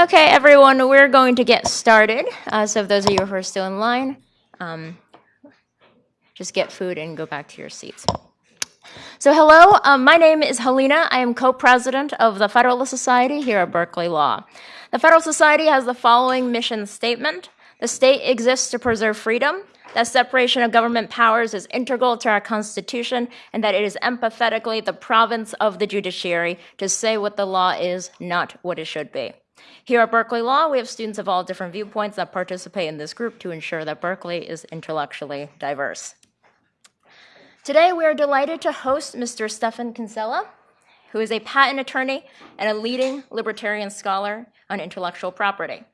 Okay, everyone, we're going to get started. Uh, so, those of you who are still in line, um, just get food and go back to your seats. So, hello, um, my name is Helena. I am co president of the Federalist Society here at Berkeley Law. The Federalist Society has the following mission statement The state exists to preserve freedom, that separation of government powers is integral to our Constitution, and that it is empathetically the province of the judiciary to say what the law is, not what it should be. Here at Berkeley Law, we have students of all different viewpoints that participate in this group to ensure that Berkeley is intellectually diverse. Today, we are delighted to host Mr. Stephan Kinsella, who is a patent attorney and a leading libertarian scholar on intellectual property.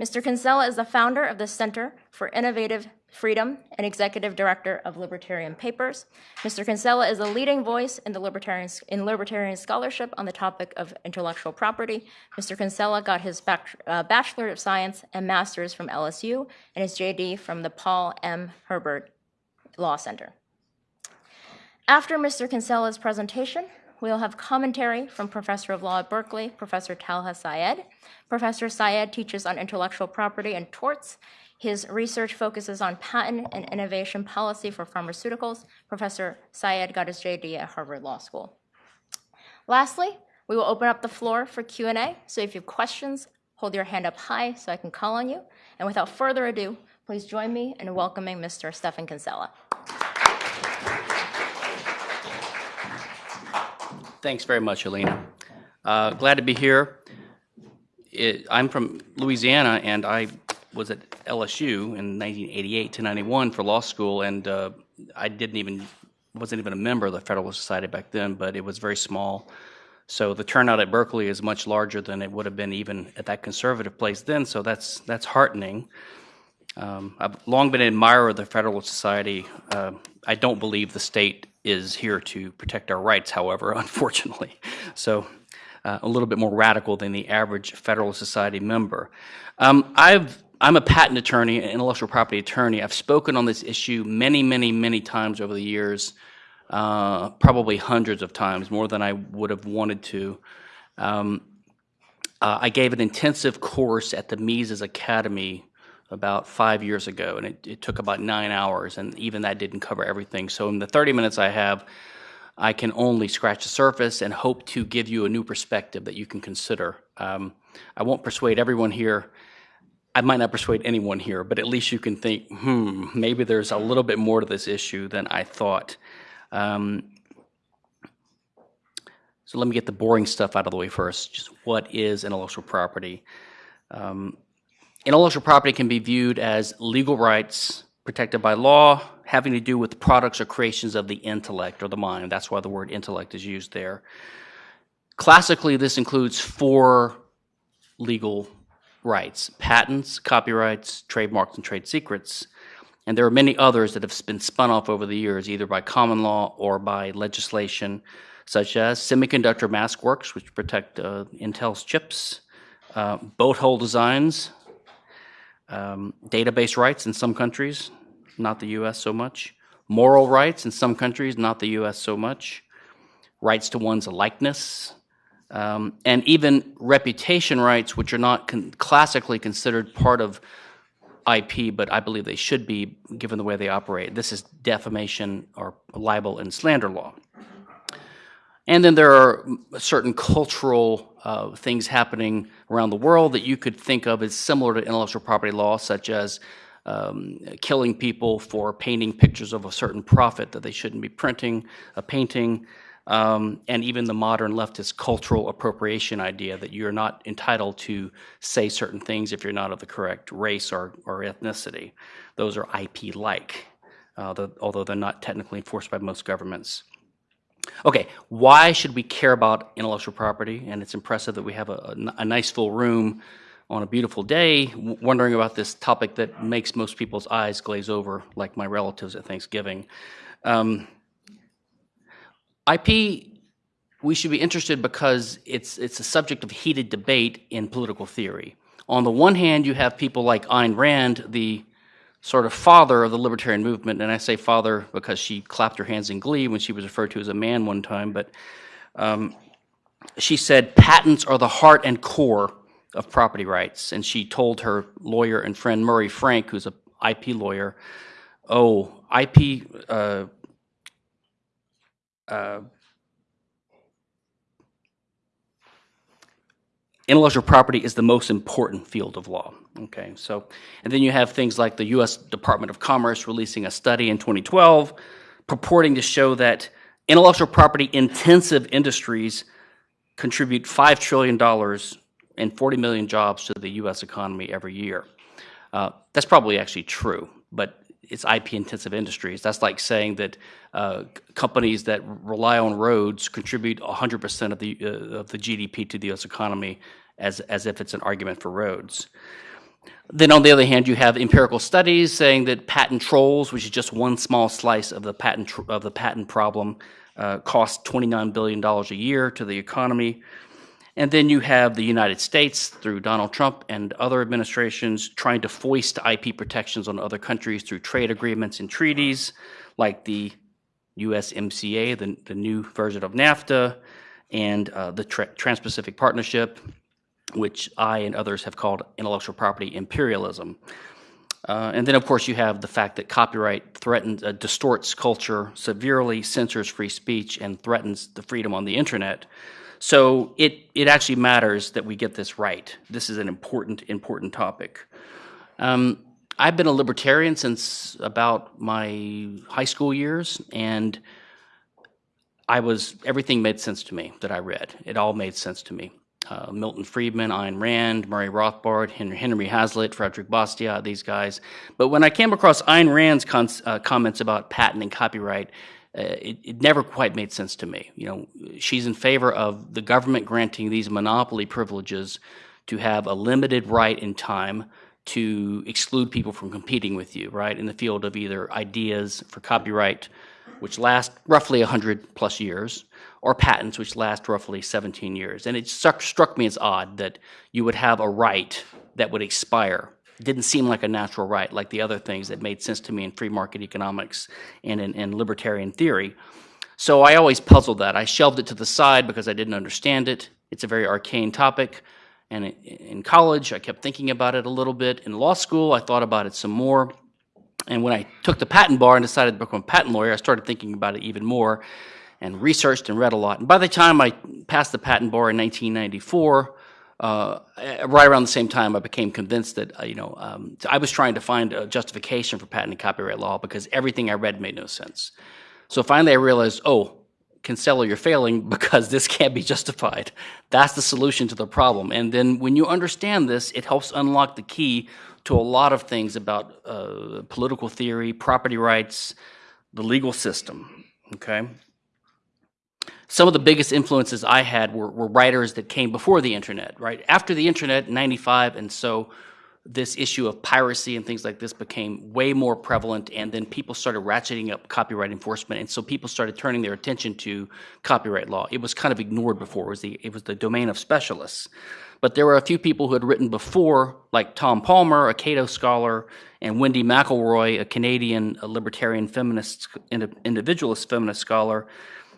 Mr. Kinsella is the founder of the Center for Innovative Freedom and executive director of Libertarian Papers. Mr. Kinsella is a leading voice in the libertarian, in libertarian scholarship on the topic of intellectual property. Mr. Kinsella got his uh, Bachelor of Science and Master's from LSU and his JD from the Paul M. Hebert Law Center. After Mr. Kinsella's presentation, we'll have commentary from Professor of Law at Berkeley, Professor Talha Syed. Professor Syed teaches on intellectual property and torts. His research focuses on patent and innovation policy for pharmaceuticals. Professor Syed got his JD at Harvard Law School. Lastly, we will open up the floor for Q&A. So if you have questions, hold your hand up high so I can call on you. And without further ado, please join me in welcoming Mr. Stephan Kinsella. Thanks very much, Helena. Uh, glad to be here. It, I'm from Louisiana, and I was at LSU in 1988 to 91 for law school, and uh, I didn't even wasn't even a member of the Federalist Society back then, but it was very small. So the turnout at Berkeley is much larger than it would have been even at that conservative place then. So that's that's heartening. Um, I've long been an admirer of the Federalist Society. Uh, I don't believe the state is here to protect our rights, however, unfortunately. So uh, a little bit more radical than the average Federalist Society member. Um, I've I'm a patent attorney, an intellectual property attorney. I've spoken on this issue many, many, many times over the years, uh, probably hundreds of times, more than I would have wanted to. Um, uh, I gave an intensive course at the Mises Academy about five years ago, and it, it, took about nine hours, and even that didn't cover everything. So, in the 30 minutes I have, I can only scratch the surface and hope to give you a new perspective that you can consider. Um, I won't persuade everyone here I might not persuade anyone here, but at least you can think, hmm, maybe there's a little bit more to this issue than I thought. Um, so let me get the boring stuff out of the way first. Just what is intellectual property? Um, intellectual property can be viewed as legal rights protected by law having to do with products or creations of the intellect or the mind. That's why the word intellect is used there. Classically, this includes four legal rights patents, copyrights, trademarks, and trade secrets. And there are many others that have been spun off over the years, either by common law or by legislation, such as semiconductor mask works, which protect uh, Intel's chips, uh, boat hull designs, um, database rights in some countries, not the US so much, moral rights in some countries, not the US so much, rights to one's likeness, um, and even reputation rights, which are not con classically considered part of IP, but I believe they should be given the way they operate. This is defamation or libel and slander law. And then there are certain cultural uh, things happening around the world that you could think of as similar to intellectual property law, such as um, killing people for painting pictures of a certain prophet that they shouldn't be printing, a painting, um, and even the modern leftist cultural appropriation idea that you're not entitled to say certain things if you're not of the correct race or, or ethnicity. Those are IP like, uh, the, although they're not technically enforced by most governments. Okay, why should we care about intellectual property? And it's impressive that we have a, a, a nice full room on a beautiful day wondering about this topic that makes most people's eyes glaze over, like my relatives at Thanksgiving. Um, IP, we should be interested because it's, it's a subject of heated debate in political theory. On the one hand, you have people like Ayn Rand, the sort of father of the libertarian movement, and I say father because she clapped her hands in glee when she was referred to as a man one time, but um, she said patents are the heart and core of property rights. And she told her lawyer and friend Murray Frank, who's a IP lawyer, oh, IP uh, uh, intellectual property is the most important field of law. Okay, so, and then you have things like the U.S. Department of Commerce releasing a study in 2012 purporting to show that intellectual property intensive industries contribute $5 trillion and 40 million jobs to the U.S. economy every year. Uh, that's probably actually true, but it's IP intensive industries. That's like saying that uh, companies that rely on roads contribute 100% of the, uh, of the GDP to the US economy as, as if it's an argument for roads. Then on the other hand, you have empirical studies saying that patent trolls, which is just one small slice of the patent, of the patent problem, uh, cost $29 billion a year to the economy. And then you have the United States through Donald Trump and other administrations trying to foist IP protections on other countries through trade agreements and treaties like the USMCA, the, the new version of NAFTA, and uh, the Tra Trans Pacific Partnership, which I and others have called intellectual property imperialism. Uh, and then, of course, you have the fact that copyright threatens, uh, distorts culture, severely censors free speech, and threatens the freedom on the internet. So it, it actually matters that we get this right. This is an important, important topic. Um, I've been a libertarian since about my high school years, and I was, everything made sense to me that I read. It all made sense to me. Uh, Milton Friedman, Ayn Rand, Murray Rothbard, Henry, Henry Hazlitt, Frederick Bastiat, these guys. But when I came across Ayn Rand's uh, comments about patent and copyright, uh, it, it, never quite made sense to me. You know, she's in favor of the government granting these monopoly privileges to have a limited right in time to exclude people from competing with you, right, in the field of either ideas for copyright, which last roughly 100 plus years, or patents, which last roughly 17 years. And it struck, struck me as odd that you would have a right that would expire didn't seem like a natural right, like the other things that made sense to me in free market economics and in, in libertarian theory. So I always puzzled that. I shelved it to the side because I didn't understand it. It's a very arcane topic. And in college, I kept thinking about it a little bit. In law school, I thought about it some more. And when I took the patent bar and decided to become a patent lawyer, I started thinking about it even more and researched and read a lot. And by the time I passed the patent bar in 1994, uh, right around the same time, I became convinced that, uh, you know, um, I was trying to find a justification for patent and copyright law because everything I read made no sense. So finally I realized, oh, Kinsella, you're failing because this can't be justified. That's the solution to the problem. And then when you understand this, it helps unlock the key to a lot of things about uh, political theory, property rights, the legal system, okay? Some of the biggest influences I had were, were, writers that came before the internet, right? After the internet, 95, and so this issue of piracy and things like this became way more prevalent, and then people started ratcheting up copyright enforcement, and so people started turning their attention to copyright law. It was kind of ignored before; it was the it was the domain of specialists. But there were a few people who had written before, like Tom Palmer, a Cato scholar, and Wendy McElroy, a Canadian a libertarian feminist individualist feminist scholar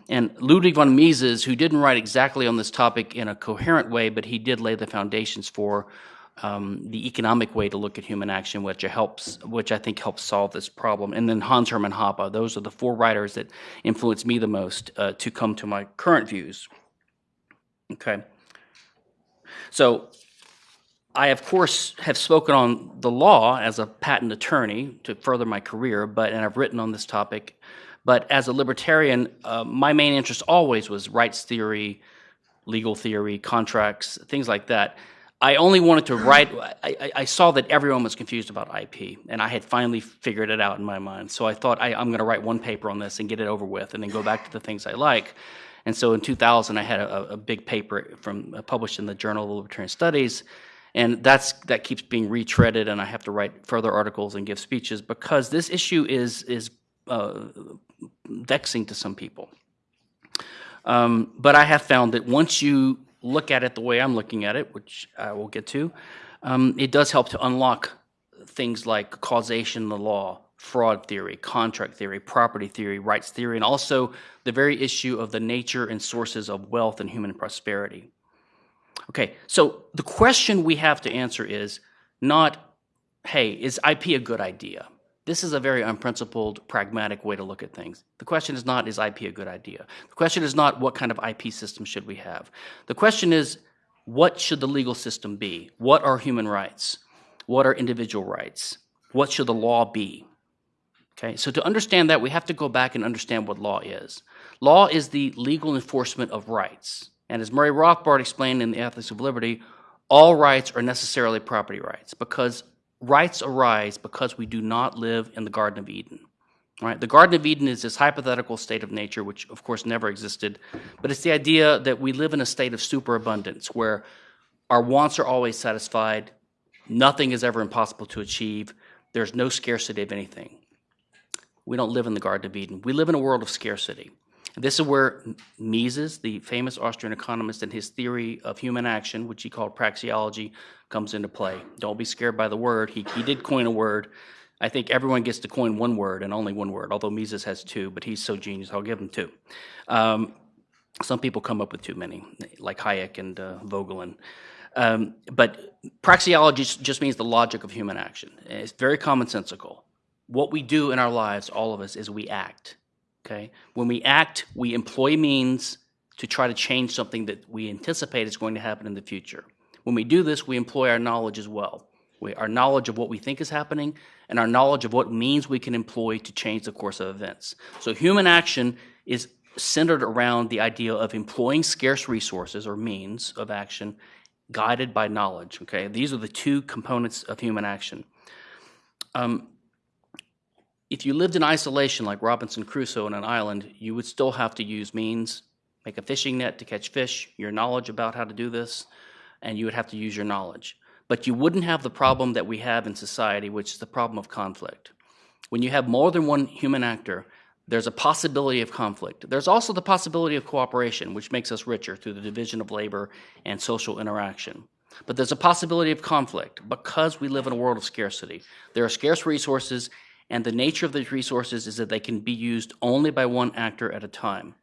and Ludwig von Mises, who didn't write exactly on this topic in a coherent way, but he did lay the foundations for um, the economic way to look at human action, which helps, which I think helps solve this problem. And then Hans Hermann Hoppe. Those are the four writers that influenced me the most uh, to come to my current views. Okay. So I, of course, have spoken on the law as a patent attorney to further my career, but and I've written on this topic but as a libertarian, uh, my main interest always was rights theory, legal theory, contracts, things like that. I only wanted to write, I, I, saw that everyone was confused about IP, and I had finally figured it out in my mind. So I thought I, am going to write one paper on this and get it over with, and then go back to the things I like. And so in 2000, I had a, a big paper from uh, published in the Journal of Libertarian Studies, and that's that keeps being retreaded, and I have to write further articles and give speeches because this issue is is uh, vexing to some people. Um, but I have found that once you look at it the way I'm looking at it, which I will get to, um, it does help to unlock things like causation in the law, fraud theory, contract theory, property theory, rights theory, and also the very issue of the nature and sources of wealth and human prosperity. Okay, so the question we have to answer is not, hey, is IP a good idea? This is a very unprincipled, pragmatic way to look at things. The question is not, is IP a good idea? The question is not, what kind of IP system should we have? The question is, what should the legal system be? What are human rights? What are individual rights? What should the law be? Okay, so to understand that, we have to go back and understand what law is. Law is the legal enforcement of rights. And as Murray Rothbard explained in The Ethics of Liberty, all rights are necessarily property rights because rights arise because we do not live in the Garden of Eden. Right? The Garden of Eden is this hypothetical state of nature, which of course never existed, but it's the idea that we live in a state of superabundance where our wants are always satisfied, nothing is ever impossible to achieve, there's no scarcity of anything. We don't live in the Garden of Eden. We live in a world of scarcity. This is where Mises, the famous Austrian economist, and his theory of human action, which he called praxeology, comes into play. Don't be scared by the word. He, he did coin a word. I think everyone gets to coin one word and only one word, although Mises has two, but he's so genius, I'll give him two. Um, some people come up with too many, like Hayek and uh, Voegelin. Um, but praxeology just means the logic of human action. It's very commonsensical. What we do in our lives, all of us, is we act. Okay? When we act, we employ means to try to change something that we anticipate is going to happen in the future. When we do this, we employ our knowledge as well. We, our knowledge of what we think is happening and our knowledge of what means we can employ to change the course of events. So human action is centered around the idea of employing scarce resources or means of action guided by knowledge. Okay, these are the two components of human action. Um, if you lived in isolation like Robinson Crusoe on an island, you would still have to use means, make a fishing net to catch fish, your knowledge about how to do this, and you would have to use your knowledge. But you wouldn't have the problem that we have in society, which is the problem of conflict. When you have more than one human actor, there's a possibility of conflict. There's also the possibility of cooperation, which makes us richer through the division of labor and social interaction. But there's a possibility of conflict because we live in a world of scarcity. There are scarce resources, and the nature of these resources is that they can be used only by one actor at a time.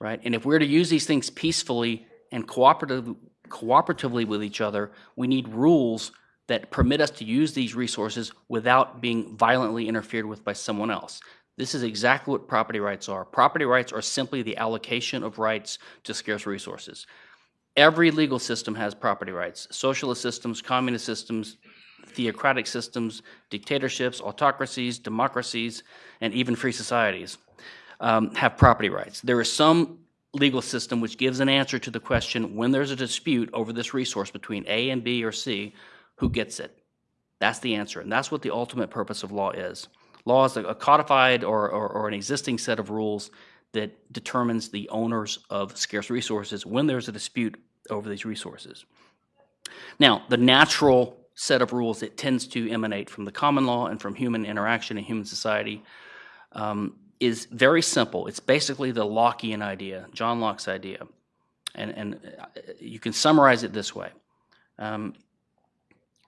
Right? And if we're to use these things peacefully and cooperative, cooperatively with each other, we need rules that permit us to use these resources without being violently interfered with by someone else. This is exactly what property rights are. Property rights are simply the allocation of rights to scarce resources. Every legal system has property rights. Socialist systems, communist systems, theocratic systems, dictatorships, autocracies, democracies, and even free societies um, have property rights. There is some legal system which gives an answer to the question when there's a dispute over this resource between A and B or C, who gets it? That's the answer, and that's what the ultimate purpose of law is. Law is a codified or, or, or an existing set of rules that determines the owners of scarce resources when there's a dispute over these resources. Now, the natural set of rules that tends to emanate from the common law and from human interaction in human society um, is very simple. It's basically the Lockean idea, John Locke's idea. And, and uh, you can summarize it this way. Um,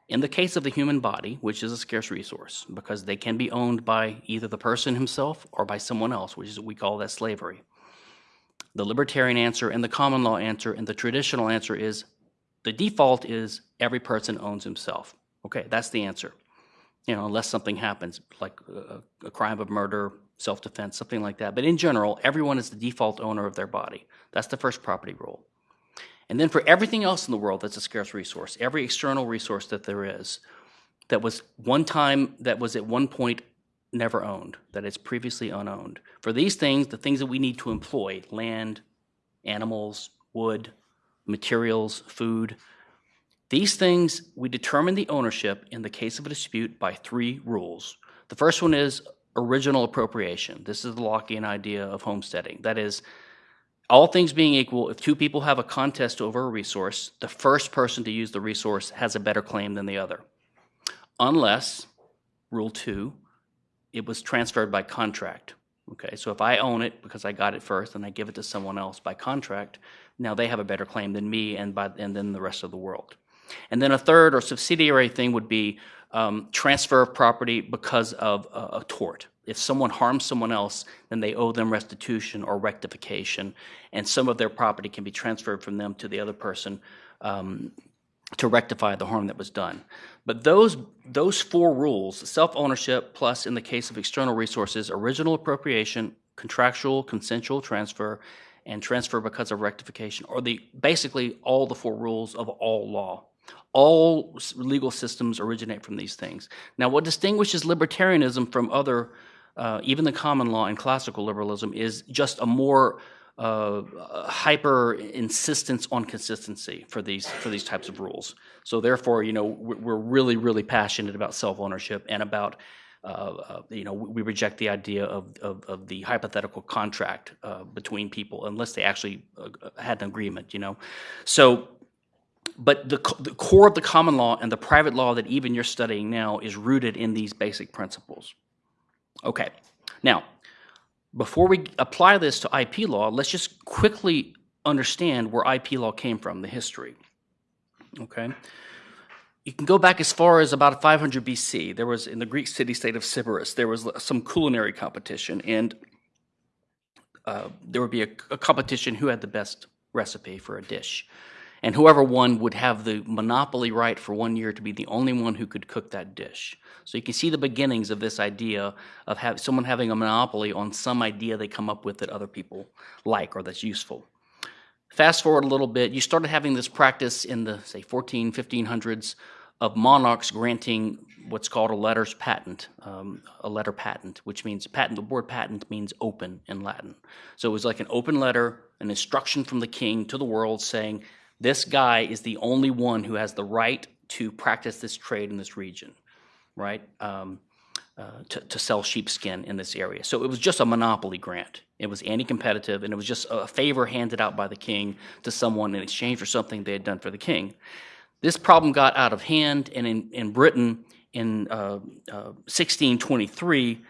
in the case of the human body, which is a scarce resource, because they can be owned by either the person himself or by someone else, which is what we call that slavery. The libertarian answer and the common law answer and the traditional answer is the default is every person owns himself. Okay, that's the answer. You know, unless something happens, like a, a crime of murder, self defense, something like that. But in general, everyone is the default owner of their body. That's the first property rule. And then for everything else in the world that's a scarce resource, every external resource that there is, that was one time, that was at one point never owned, that is previously unowned. For these things, the things that we need to employ land, animals, wood, materials, food these things, we determine the ownership in the case of a dispute by three rules. The first one is original appropriation. This is the Lockean idea of homesteading. That is, all things being equal, if two people have a contest over a resource, the first person to use the resource has a better claim than the other. Unless, rule two, it was transferred by contract. Okay, so if I own it because I got it first and I give it to someone else by contract, now they have a better claim than me and, by, and then the rest of the world. And then a third or subsidiary thing would be um, transfer of property because of a, tort. If someone harms someone else, then they owe them restitution or rectification, and some of their property can be transferred from them to the other person um, to rectify the harm that was done. But those, those four rules, self-ownership plus, in the case of external resources, original appropriation, contractual, consensual transfer, and transfer because of rectification, are the, basically all the four rules of all law. All legal systems originate from these things. Now, what distinguishes libertarianism from other, uh, even the common law and classical liberalism, is just a more uh, hyper insistence on consistency for these for these types of rules. So therefore, you know, we're we're really really passionate about self ownership and about. Uh, uh, you know, we reject the idea of, of, of the hypothetical contract uh, between people unless they actually uh, had an agreement. You know, so but the, the core of the common law and the private law that even you're studying now is rooted in these basic principles. Okay, now, before we apply this to IP law, let's just quickly understand where IP law came from, the history. Okay? You can go back as far as about 500 BC. There was, in the Greek city state of Sybaris, there was some culinary competition, and uh, there would be a, a competition who had the best recipe for a dish. And whoever won would have the monopoly right for one year to be the only one who could cook that dish. So you can see the beginnings of this idea of have, someone having a monopoly on some idea they come up with that other people like or that's useful. Fast forward a little bit, you started having this practice in the, say, 14, 1500s of monarchs granting what's called a letters patent, um, a letter patent, which means patent, the word patent means open in Latin. So it was like an open letter, an instruction from the king to the world saying, this guy is the only one who has the right to practice this trade in this region, right? Um, uh, to, to sell sheepskin in this area. So it was just a monopoly grant. It was anti competitive, and it was just a favor handed out by the king to someone in exchange for something they had done for the king. This problem got out of hand, and in, in Britain in uh, uh, 1623,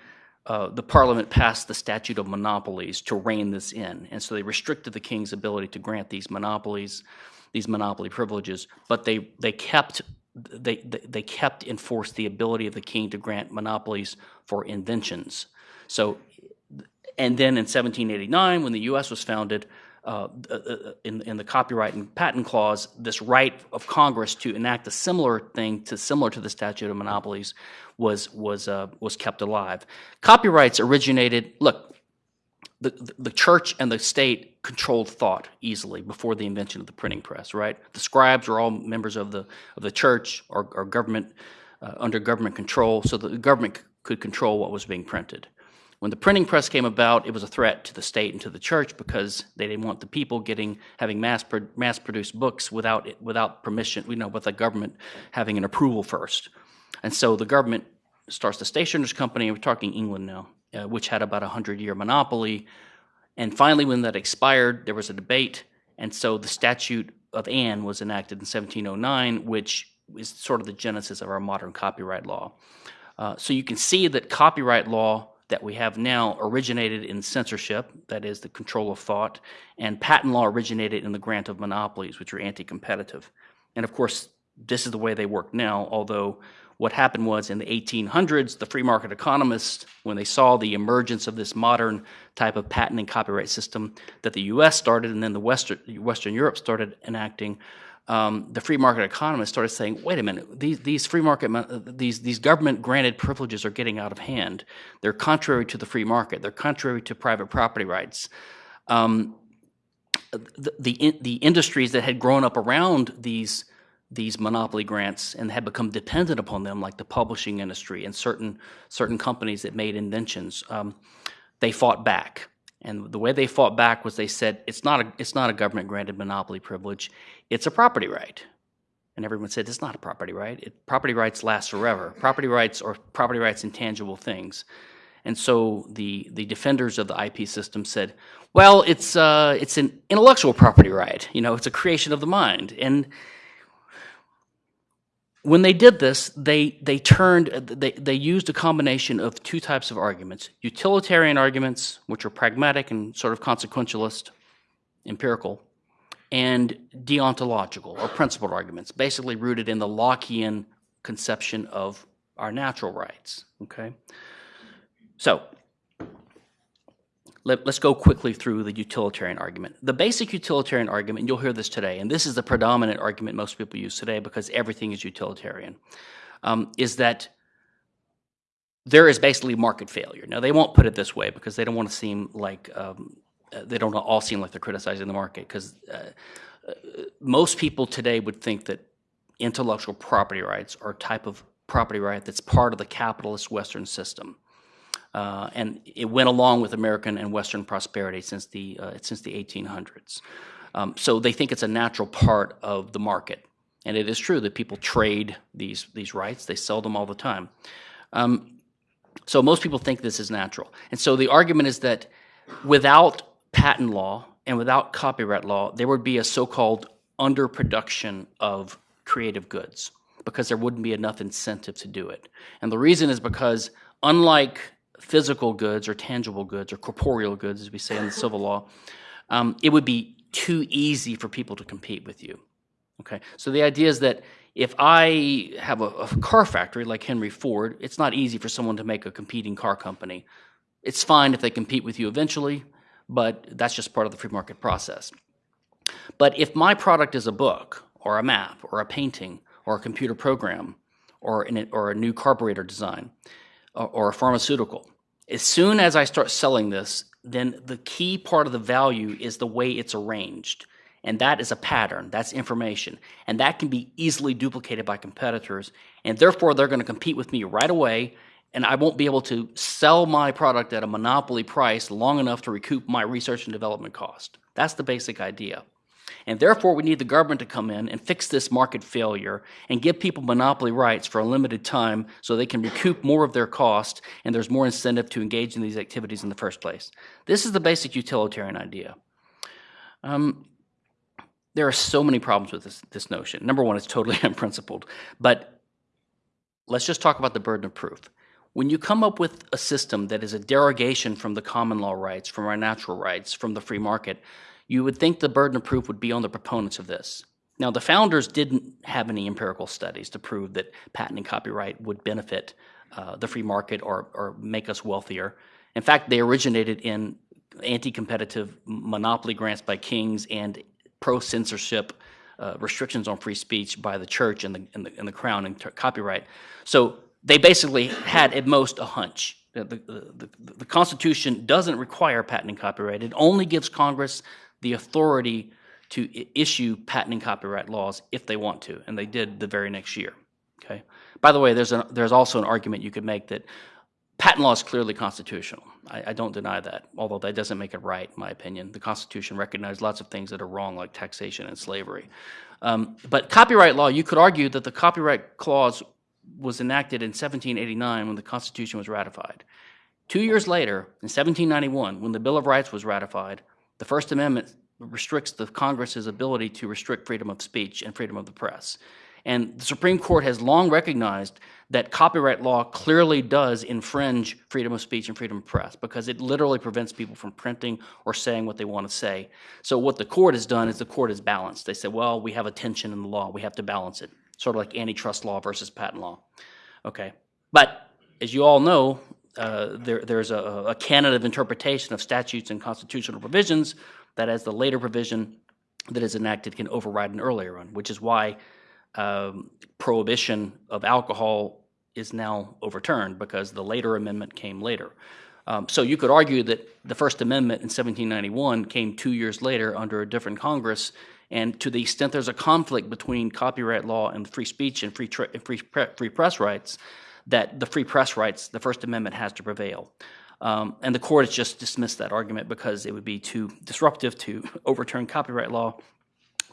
uh, the parliament passed the statute of monopolies to rein this in. And so they restricted the king's ability to grant these monopolies, these monopoly privileges, but they, they kept they, they, they kept enforced the ability of the king to grant monopolies for inventions. So, and then in 1789, when the U.S. was founded, in, in the copyright and patent clause, this right of Congress to enact a similar thing to similar to the statute of monopolies was was uh, was kept alive. Copyrights originated. Look, the, the church and the state controlled thought easily before the invention of the printing press, right? The scribes were all members of the, of the church or, or government, uh, under government control, so the government could control what was being printed. When the printing press came about, it was a threat to the state and to the church because they didn't want the people getting having mass pro- mass produced books without it, without permission, you know, with the government having an approval first. And so the government starts the stationers company. We're talking England now, uh, which had about a hundred year monopoly. And finally, when that expired, there was a debate, and so the Statute of Anne was enacted in 1709, which is sort of the genesis of our modern copyright law. Uh, so you can see that copyright law that we have now originated in censorship, that is the control of thought, and patent law originated in the grant of monopolies, which are anti-competitive. And of course, this is the way they work now, although what happened was in the 1800s, the free market economists, when they saw the emergence of this modern type of patent and copyright system that the US started and then the Western, Western Europe started enacting, um, the free market economists started saying, wait a minute, these, these free market, these, these government granted privileges are getting out of hand. They're contrary to the free market, they're contrary to private property rights. Um, the, the, the industries that had grown up around these these monopoly grants and had become dependent upon them, like the publishing industry and certain certain companies that made inventions, um, they fought back. And the way they fought back was they said it's not a it's not a government granted monopoly privilege, it's a property right. And everyone said it's not a property right. It, property rights last forever. Property rights are property rights intangible things. And so the the defenders of the IP system said, well, it's uh, it's an intellectual property right. You know, it's a creation of the mind and when they did this, they, they turned, they, they used a combination of two types of arguments utilitarian arguments, which are pragmatic and sort of consequentialist, empirical, and deontological or principled arguments, basically rooted in the Lockean conception of our natural rights. Okay? So, let, us go quickly through the utilitarian argument. The basic utilitarian argument, and you'll hear this today, and this is the predominant argument most people use today because everything is utilitarian, um, is that there is basically market failure. Now, they won't put it this way because they don't want to seem like um, they don't all seem like they're criticizing the market because uh, uh, most people today would think that intellectual property rights are a type of property right that's part of the capitalist Western system. Uh, and it went along with American and Western prosperity since the uh, since the 1800s. Um, so they think it's a natural part of the market, and it is true that people trade these these rights. They sell them all the time. Um, so most people think this is natural, and so the argument is that without patent law and without copyright law, there would be a so-called underproduction of creative goods because there wouldn't be enough incentive to do it. And the reason is because unlike physical goods or tangible goods or corporeal goods, as we say in the civil law, um, it would be too easy for people to compete with you. Okay, so the idea is that if I have a, a, car factory like Henry Ford, it's not easy for someone to make a competing car company. It's fine if they compete with you eventually, but that's just part of the free market process. But if my product is a book or a map or a painting or a computer program or, an, or a new carburetor design, or, a pharmaceutical. As soon as I start selling this, then the key part of the value is the way it's arranged. And that is a pattern, that's information. And that can be easily duplicated by competitors. And therefore, they're going to compete with me right away. And I won't be able to sell my product at a monopoly price long enough to recoup my research and development cost. That's the basic idea. And therefore, we need the government to come in and fix this market failure and give people monopoly rights for a limited time so they can recoup more of their cost and there's more incentive to engage in these activities in the first place. This is the basic utilitarian idea. Um, there are so many problems with this, this notion. Number one, it's totally unprincipled. But let's just talk about the burden of proof. When you come up with a system that is a derogation from the common law rights, from our natural rights, from the free market, you would think the burden of proof would be on the proponents of this. Now, the founders didn't have any empirical studies to prove that patent and copyright would benefit uh, the free market or, or make us wealthier. In fact, they originated in anti-competitive monopoly grants by kings and pro-censorship uh, restrictions on free speech by the church and the, and the, and the crown and copyright. So they basically had at most a hunch. The, the, the, the, Constitution doesn't require patent and copyright. It only gives Congress the authority to issue patent and copyright laws if they want to, and they did the very next year. Okay. By the way, there's there's also an argument you could make that patent law is clearly constitutional. I, I, don't deny that, although that doesn't make it right, in my opinion. The Constitution recognizes lots of things that are wrong, like taxation and slavery. Um, but copyright law, you could argue that the copyright clause was enacted in 1789 when the Constitution was ratified. Two years later, in 1791, when the Bill of Rights was ratified, the First Amendment restricts the Congress's ability to restrict freedom of speech and freedom of the press. And the Supreme Court has long recognized that copyright law clearly does infringe freedom of speech and freedom of press because it literally prevents people from printing or saying what they want to say. So what the court has done is the court has balanced. They said, well, we have a tension in the law. We have to balance it, sort of like antitrust law versus patent law. Okay. But as you all know, uh, there, there's a, a, canon of interpretation of statutes and constitutional provisions that as the later provision that is enacted can override an earlier one, which is why um, prohibition of alcohol is now overturned because the later amendment came later. Um, so you could argue that the First Amendment in 1791 came two years later under a different Congress, and to the extent there's a conflict between copyright law and free speech and free, free, free press rights, that the free press rights, the First Amendment has to prevail. Um, and the court has just dismissed that argument because it would be too disruptive to overturn copyright law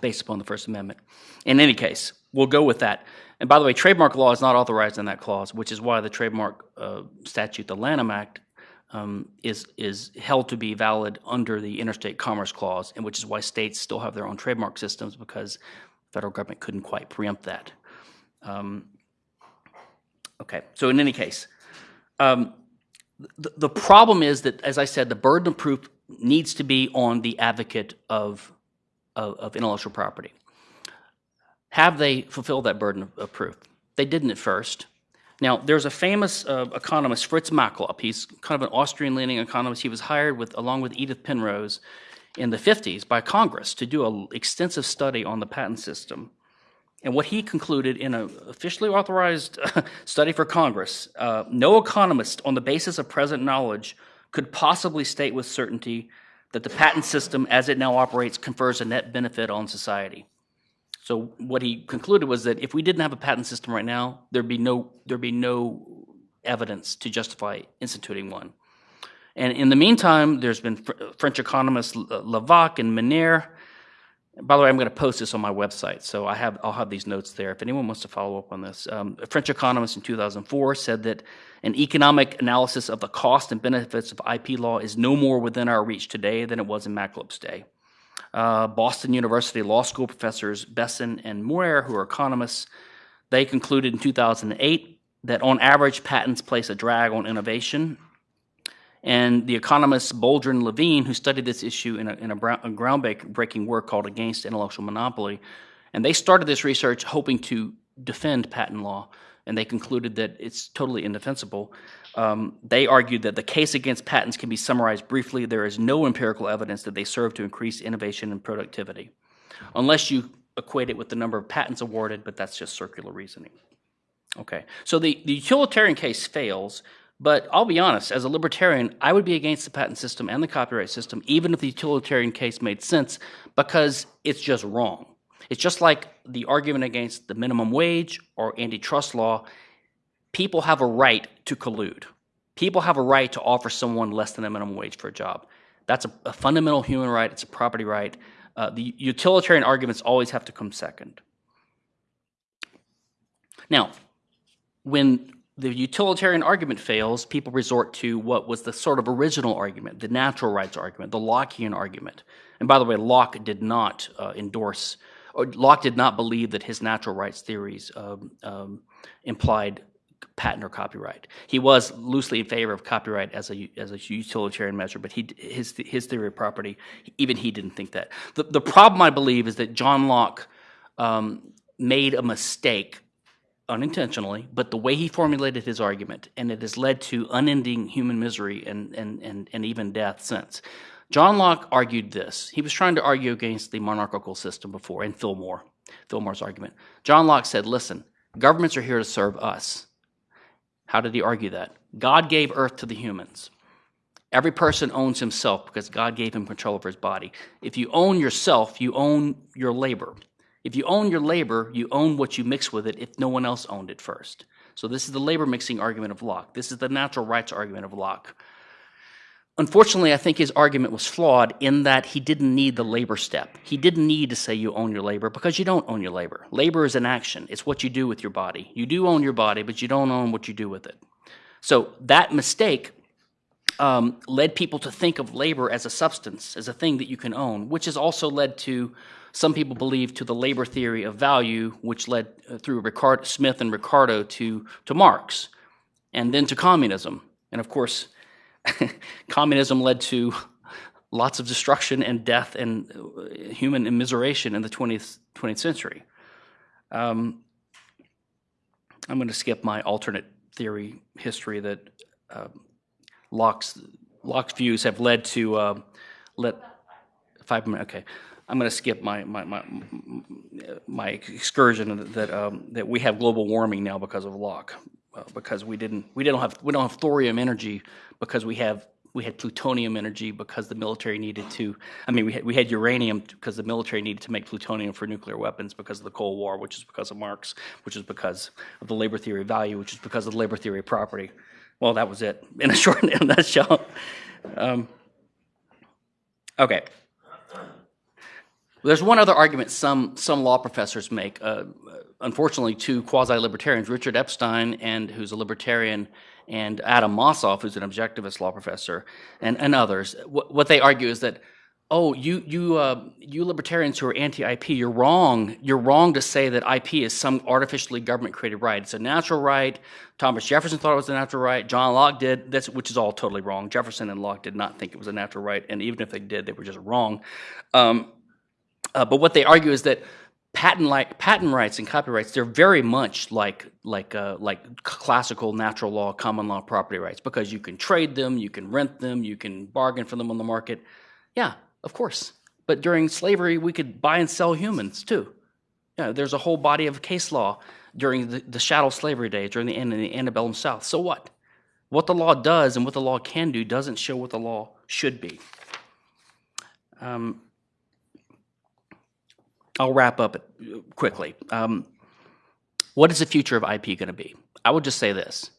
based upon the First Amendment. In any case, we'll go with that. And by the way, trademark law is not authorized in that clause, which is why the trademark uh, statute, the Lanham Act, um, is is held to be valid under the Interstate Commerce Clause, and which is why states still have their own trademark systems because federal government couldn't quite preempt that. Um, Okay, so in any case, um, the, the problem is that, as I said, the burden of proof needs to be on the advocate of, of, of intellectual property. Have they fulfilled that burden of, of, proof? They didn't at first. Now, there's a famous uh, economist, Fritz Machlup. He's kind of an Austrian-leaning economist. He was hired with, along with Edith Penrose in the 50s by Congress to do an extensive study on the patent system. And what he concluded in an officially authorized study for Congress, uh, no economist on the basis of present knowledge could possibly state with certainty that the patent system as it now operates confers a net benefit on society. So what he concluded was that if we didn't have a patent system right now, there'd be no there'd be no evidence to justify instituting one. And in the meantime, there's been fr French economists Lévêque and Ménière. By the way, I'm going to post this on my website, so I have I'll have these notes there if anyone wants to follow up on this. Um, a French economist in 2004 said that an economic analysis of the cost and benefits of IP law is no more within our reach today than it was in Machlup's day uh, Boston University Law School professors Bessen and Meurer, who are economists, they concluded in 2008 that on average patents place a drag on innovation. And the economist Boldrin Levine, who studied this issue in a, in a, a groundbreaking work called Against Intellectual Monopoly, and they started this research hoping to defend patent law, and they concluded that it's totally indefensible. Um, they argued that the case against patents can be summarized briefly. There is no empirical evidence that they serve to increase innovation and productivity, unless you equate it with the number of patents awarded, but that's just circular reasoning. Okay, so the, the utilitarian case fails, but I'll be honest, as a libertarian, I would be against the patent system and the copyright system, even if the utilitarian case made sense, because it's just wrong. It's just like the argument against the minimum wage or antitrust law people have a right to collude. People have a right to offer someone less than a minimum wage for a job. That's a, a fundamental human right. It's a property right. Uh, the utilitarian arguments always have to come second. Now, when the utilitarian argument fails, people resort to what was the sort of original argument, the natural rights argument, the Lockean argument. And by the way, Locke did not uh, endorse, or Locke did not believe that his natural rights theories um, um, implied patent or copyright. He was loosely in favor of copyright as a as a utilitarian measure, but he his his theory of property, even he didn't think that. The the problem I believe is that John Locke um, made a mistake unintentionally, but the way he formulated his argument, and it has led to unending human misery and and and, and even death since. John Locke argued this. He was trying to argue against the monarchical system before, and Filmer, Filmer's argument. John Locke said, listen, governments are here to serve us. How did he argue that? God gave earth to the humans. Every person owns himself because God gave him control over his body. If you own yourself, you own your labor. If you own your labor, you own what you mix with it if no one else owned it first. So this is the labor mixing argument of Locke. This is the natural rights argument of Locke. Unfortunately, I think his argument was flawed in that he didn't need the labor step. He didn't need to say you own your labor because you don't own your labor. Labor is an action. It's what you do with your body. You do own your body, but you don't own what you do with it. So that mistake um, led people to think of labor as a substance, as a thing that you can own, which has also led to some people believe to the labor theory of value, which led uh, through Ricard, Smith and Ricardo to, to Marx, and then to communism. And of course, communism led to lots of destruction and death and uh, human immiseration in the 20th, 20th century. Um, I'm going to skip my alternate theory history that uh, Locke's, Locke's views have led to uh, let five minutes. Okay, I'm going to skip my my my, my excursion that um, that we have global warming now because of Locke because we didn't we didn't have we don't have thorium energy because we have we had plutonium energy because the military needed to I mean we had, we had uranium because the military needed to make plutonium for nuclear weapons because of the Cold War which is because of Marx which is because of the labor theory of value which is because of the labor theory of property. Well that was it in a short in a nutshell. Um, okay there's one other argument some some law professors make uh, unfortunately, two quasi-libertarians, Richard Epstein, and who's a libertarian, and Adam Mossoff, who's an objectivist law professor, and, and others. What, what they argue is that, oh, you, you, uh, you libertarians who are anti-IP, you're wrong. You're wrong to say that IP is some artificially government-created right. It's a natural right. Thomas Jefferson thought it was a natural right. John Locke did, that's, which is all totally wrong. Jefferson and Locke did not think it was a natural right, and even if they did, they were just wrong. Um, uh, but what they argue is that patent like patent rights and copyrights they're very much like like uh, like classical natural law common law property rights because you can trade them you can rent them you can bargain for them on the market. Yeah of course. But during slavery we could buy and sell humans too. Yeah there's a whole body of case law during the, the chattel slavery days during the end of the antebellum south. So what? What the law does and what the law can do doesn't show what the law should be. Um, I'll wrap up quickly. Um, what is the future of IP going to be? I would just say this: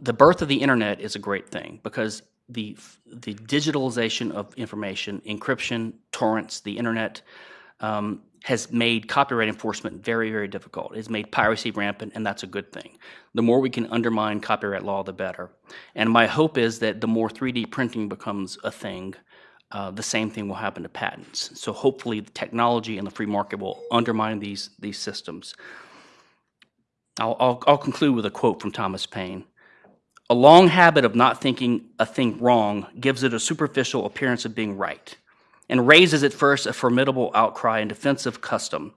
the birth of the internet is a great thing because the the digitalization of information, encryption, torrents, the internet um, has made copyright enforcement very, very difficult. It's made piracy rampant, and that's a good thing. The more we can undermine copyright law, the better. And my hope is that the more 3D printing becomes a thing, uh, the same thing will happen to patents. So hopefully the technology and the free market will undermine these, these systems. I'll, I'll, I'll conclude with a quote from Thomas Paine. A long habit of not thinking a thing wrong gives it a superficial appearance of being right, and raises at first a formidable outcry in defense of custom.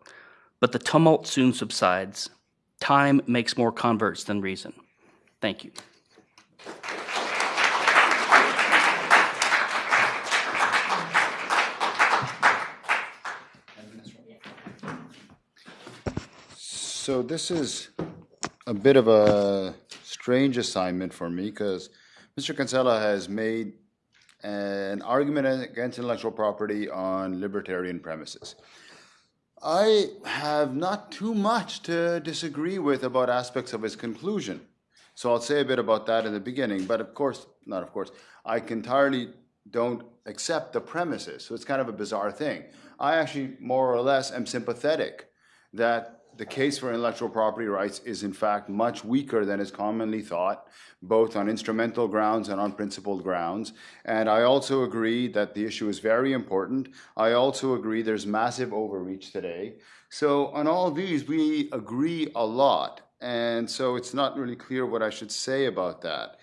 But the tumult soon subsides. Time makes more converts than reason. Thank you. So this is a bit of a strange assignment for me because Mr. Kinsella has made an argument against intellectual property on libertarian premises. I have not too much to disagree with about aspects of his conclusion. So I'll say a bit about that in the beginning, but of course, not of course, I entirely don't accept the premises. So it's kind of a bizarre thing. I actually more or less am sympathetic that the case for intellectual property rights is in fact much weaker than is commonly thought, both on instrumental grounds and on principled grounds. And I also agree that the issue is very important. I also agree there's massive overreach today. So on all these, we agree a lot. And so it's not really clear what I should say about that.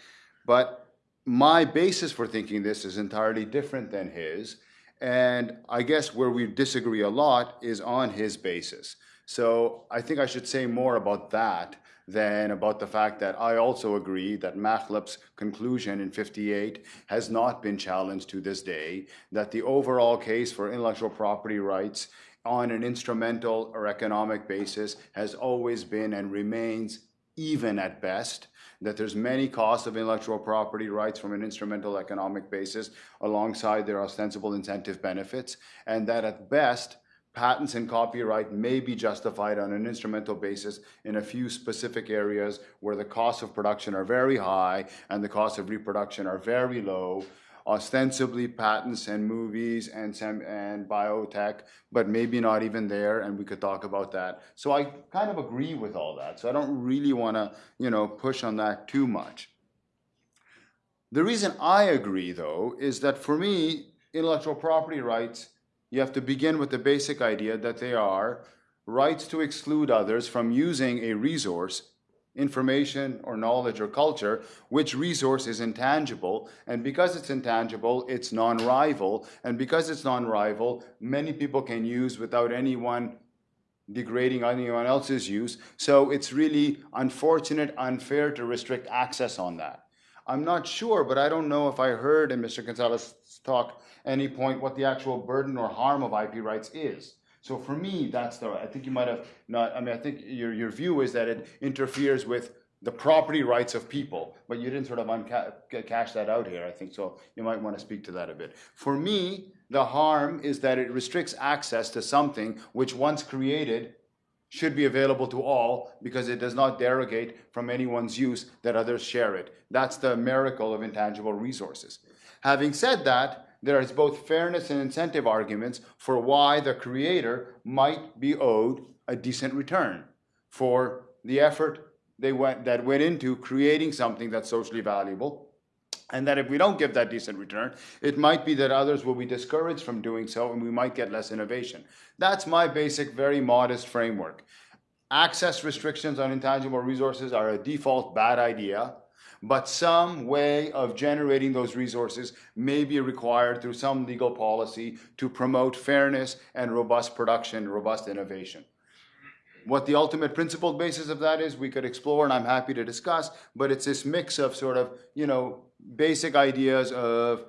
But my basis for thinking this is entirely different than his. And I guess where we disagree a lot is on his basis. So I think I should say more about that than about the fact that I also agree that Machlup's conclusion in 58 has not been challenged to this day, that the overall case for intellectual property rights on an instrumental or economic basis has always been and remains even at best, that there's many costs of intellectual property rights from an instrumental economic basis alongside their ostensible incentive benefits, and that at best, patents and copyright may be justified on an instrumental basis in a few specific areas where the costs of production are very high and the costs of reproduction are very low. Ostensibly patents and movies and and biotech, but maybe not even there, and we could talk about that. So I kind of agree with all that. So I don't really want to, you know, push on that too much. The reason I agree, though, is that for me, intellectual property rights you have to begin with the basic idea that they are rights to exclude others from using a resource, information or knowledge or culture, which resource is intangible. And because it's intangible, it's non-rival. And because it's non-rival, many people can use without anyone degrading anyone else's use. So it's really unfortunate, unfair to restrict access on that. I'm not sure, but I don't know if I heard in Mr. Gonzalez's talk any point what the actual burden or harm of IP rights is. So for me, that's the, I think you might have not, I mean, I think your, your view is that it interferes with the property rights of people, but you didn't sort of cash that out here, I think. So you might want to speak to that a bit. For me, the harm is that it restricts access to something which once created should be available to all because it does not derogate from anyone's use that others share it. That's the miracle of intangible resources. Having said that, there is both fairness and incentive arguments for why the creator might be owed a decent return for the effort they went, that went into creating something that's socially valuable. And that if we don't give that decent return, it might be that others will be discouraged from doing so and we might get less innovation. That's my basic, very modest framework. Access restrictions on intangible resources are a default bad idea but some way of generating those resources may be required through some legal policy to promote fairness and robust production, robust innovation. What the ultimate principled basis of that is, we could explore, and I'm happy to discuss, but it's this mix of sort of, you know, basic ideas of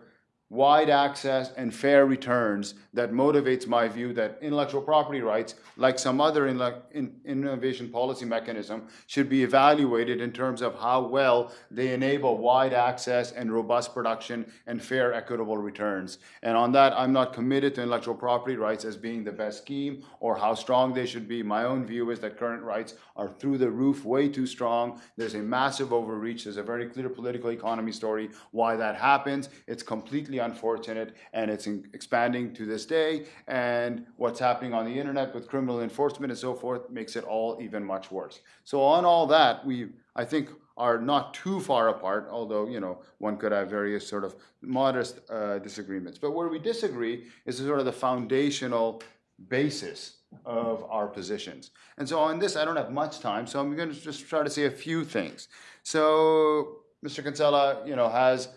wide access and fair returns that motivates my view that intellectual property rights, like some other innovation policy mechanism, should be evaluated in terms of how well they enable wide access and robust production and fair, equitable returns. And on that, I'm not committed to intellectual property rights as being the best scheme or how strong they should be. My own view is that current rights are through the roof, way too strong. There's a massive overreach. There's a very clear political economy story why that happens. It's completely unfortunate and it's in- expanding to this day. And what's happening on the internet with criminal enforcement and so forth makes it all even much worse. So on all that, we, I think, are not too far apart, although, you know, one could have various sort of modest uh, disagreements. But where we disagree is sort of the foundational basis of our positions. And so on this, I don't have much time, so I'm going to just try to say a few things. So Mr. Kinsella, you know, has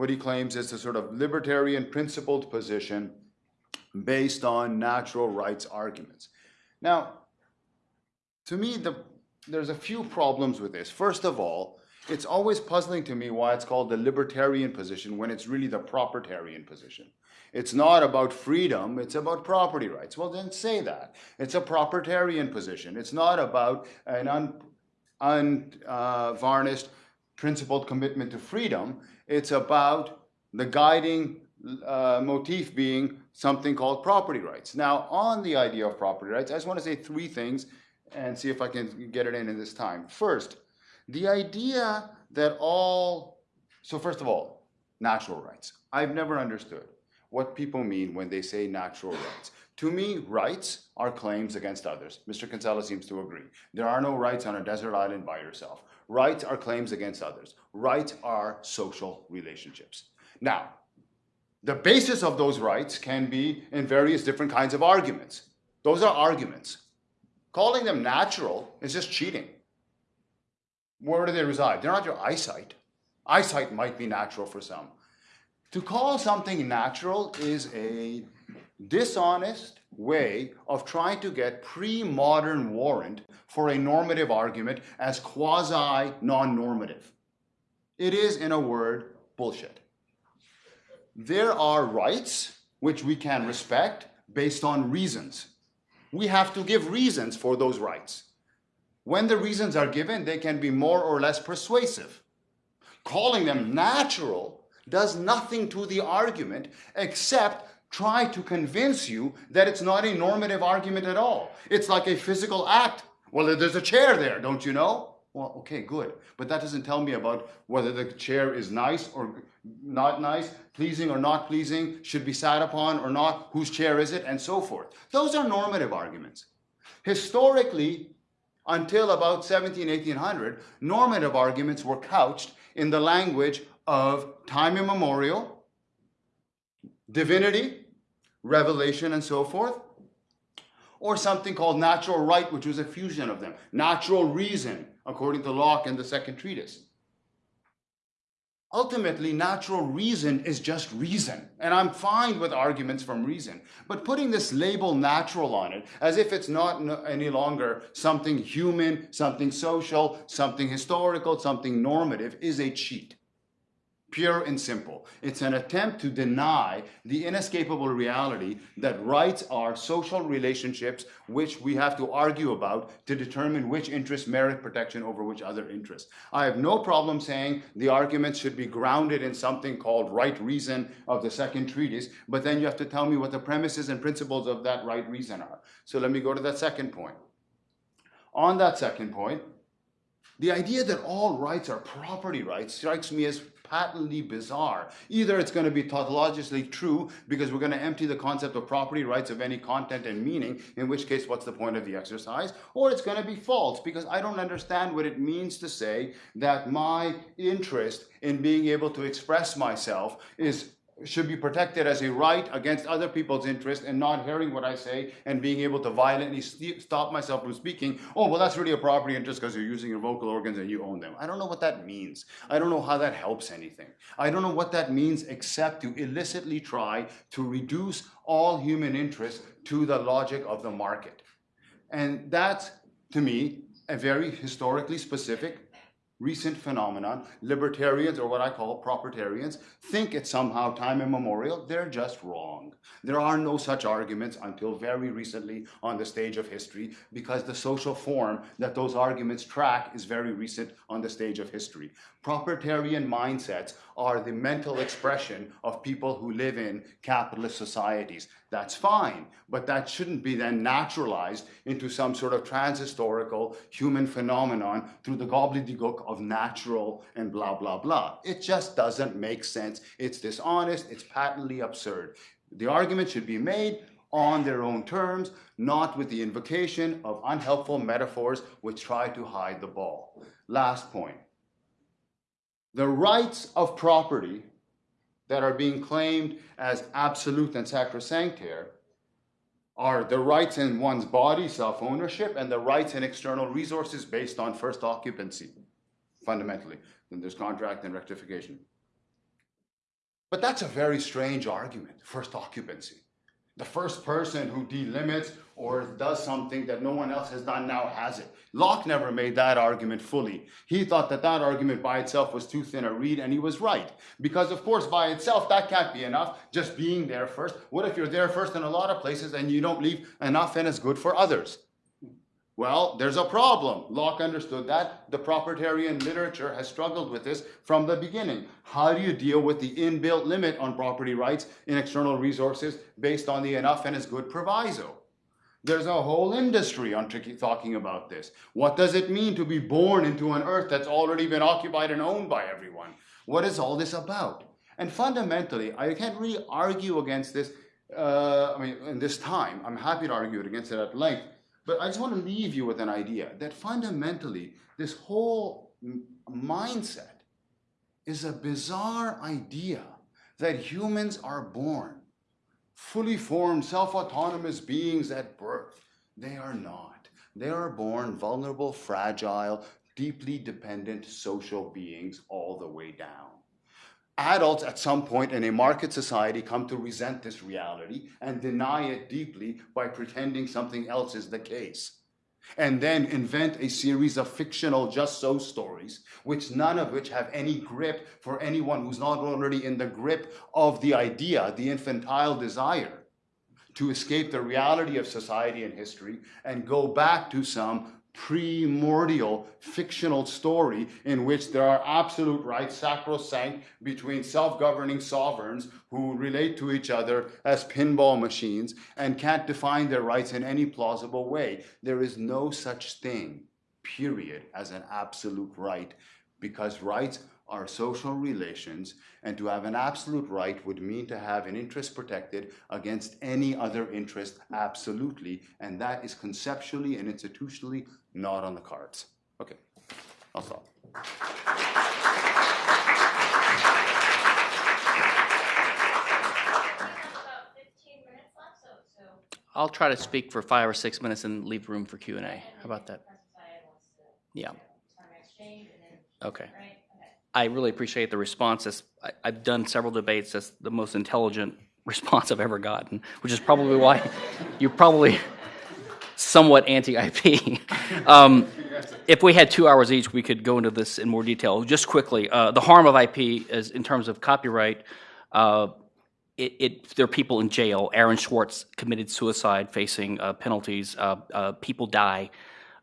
what he claims is a sort of libertarian principled position based on natural rights arguments. Now, to me, the, there's a few problems with this. First of all, it's always puzzling to me why it's called the libertarian position when it's really the propertarian position. It's not about freedom, it's about property rights. Well, then say that. It's a propertarian position. It's not about an unvarnished, un, uh, principled commitment to freedom. It's about the guiding uh, motif being something called property rights. Now, on the idea of property rights, I just want to say three things and see if I can get it in in this time. First, the idea that all, so first of all, natural rights. I've never understood what people mean when they say natural rights. To me, rights are claims against others. Mr. Kinsella seems to agree. There are no rights on a desert island by yourself. Rights are claims against others. Rights are social relationships. Now, the basis of those rights can be in various different kinds of arguments. Those are arguments. Calling them natural is just cheating. Where do they reside? They're not your eyesight. Eyesight might be natural for some. To call something natural is a dishonest way of trying to get pre-modern warrant for a normative argument as quasi non-normative. It is, in a word, bullshit. There are rights which we can respect based on reasons. We have to give reasons for those rights. When the reasons are given, they can be more or less persuasive. Calling them natural does nothing to the argument except try to convince you that it's not a normative argument at all. It's like a physical act. Well, there's a chair there, don't you know? Well, okay, good. But that doesn't tell me about whether the chair is nice or not nice, pleasing or not pleasing, should be sat upon or not, whose chair is it, and so forth. Those are normative arguments. Historically, until about 17, 1800, normative arguments were couched in the language of time immemorial, divinity, revelation, and so forth, or something called natural right, which was a fusion of them, natural reason, according to Locke and the second treatise. Ultimately, natural reason is just reason, and I'm fine with arguments from reason. But putting this label natural on it, as if it's not any longer something human, something social, something historical, something normative, is a cheat pure and simple. It's an attempt to deny the inescapable reality that rights are social relationships which we have to argue about to determine which interests merit protection over which other interests. I have no problem saying the arguments should be grounded in something called right reason of the second treatise, but then you have to tell me what the premises and principles of that right reason are. So let me go to that second point. On that second point, the idea that all rights are property rights strikes me as patently bizarre. Either it's going to be tautologically true because we're going to empty the concept of property rights of any content and meaning, in which case, what's the point of the exercise? Or it's going to be false because I don't understand what it means to say that my interest in being able to express myself is should be protected as a right against other people's interest and not hearing what I say and being able to violently st- stop myself from speaking. Oh, well, that's really a property interest because you're using your vocal organs and you own them. I don't know what that means. I don't know how that helps anything. I don't know what that means except to illicitly try to reduce all human interest to the logic of the market. And that's to me, a very historically specific recent phenomenon. Libertarians, or what I call propertarians, think it's somehow time immemorial. They're just wrong. There are no such arguments until very recently on the stage of history because the social form that those arguments track is very recent on the stage of history. Propertarian mindsets are the mental expression of people who live in capitalist societies. That's fine, but that shouldn't be then naturalized into some sort of transhistorical human phenomenon through the gobbledygook of natural and blah, blah, blah. It just doesn't make sense. It's dishonest, it's patently absurd. The argument should be made on their own terms, not with the invocation of unhelpful metaphors which try to hide the ball. Last point. The rights of property that are being claimed as absolute and sacrosanct here are the rights in one's body, self ownership, and the rights in external resources based on first occupancy, fundamentally. Then there's contract and rectification. But that's a very strange argument, first occupancy. The first person who delimits or does something that no one else has done now has it. Locke never made that argument fully. He thought that that argument by itself was too thin a reed, and he was right. Because, of course, by itself, that can't be enough, just being there first. What if you're there first in a lot of places and you don't leave enough and it's good for others? Well, there's a problem. Locke understood that. The propertarian literature has struggled with this from the beginning. How do you deal with the inbuilt limit on property rights in external resources based on the enough and is good proviso? There's a whole industry on talking about this. What does it mean to be born into an earth that's already been occupied and owned by everyone? What is all this about? And fundamentally, I can't really argue against this. Uh, I mean, in this time, I'm happy to argue it against it at length. But I just want to leave you with an idea that fundamentally, this whole mindset is a bizarre idea that humans are born fully formed, self autonomous beings at birth. They are not. They are born vulnerable, fragile, deeply dependent social beings all the way down adults at some point in a market society come to resent this reality and deny it deeply by pretending something else is the case. And then invent a series of fictional just so stories, which none of which have any grip for anyone who's not already in the grip of the idea, the infantile desire to escape the reality of society and history and go back to some primordial fictional story in which there are absolute rights sacrosanct between self-governing sovereigns who relate to each other as pinball machines and can't define their rights in any plausible way. There is no such thing, period, as an absolute right because rights are social relations, and to have an absolute right would mean to have an interest protected against any other interest absolutely, and that is conceptually and institutionally not on the cards. Okay, I'll stop. I'll try to speak for five or six minutes and leave room for Q and A. How about that? Yeah. Okay. I really appreciate the response. That's, I, I've done several debates. That's the most intelligent response I've ever gotten, which is probably why you're probably somewhat anti-IP. um, if we had two hours each, we could go into this in more detail. Just quickly, uh, the harm of IP is in terms of copyright. Uh, it, it, there are people in jail. Aaron Swartz committed suicide, facing uh, penalties. Uh, uh, people die,